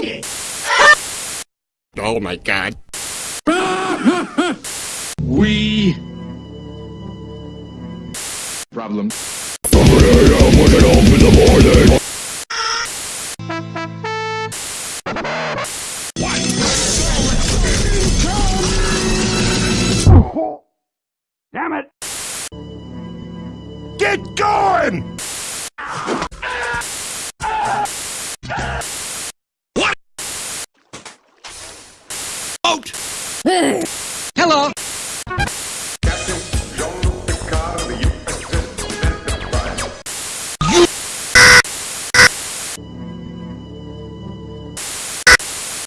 Oh my god. We. Problem. Damn it! Get going! Hello.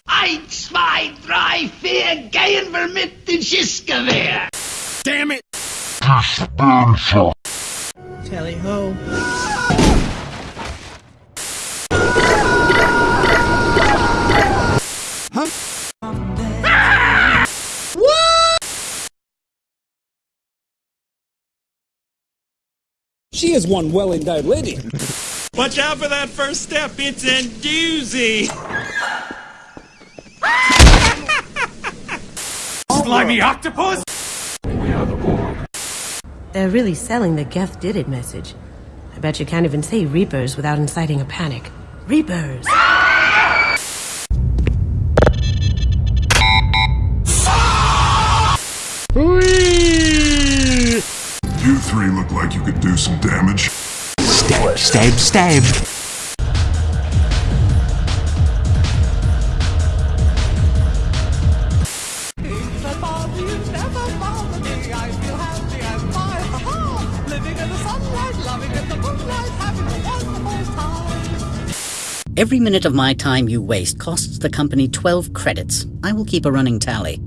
Eins, zwei, drei, vier, gehen wir mit dem Schießgewehr. Damn it! Tally ho. She is one well endowed lady. Watch out for that first step. It's a doozy. Slimy octopus! They're really selling the Geth did it message. I bet you can't even say Reapers without inciting a panic. Reapers! You three look like you could do some damage. Stab, stab, stab. Every minute of my time you waste costs the company 12 credits. I will keep a running tally.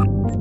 you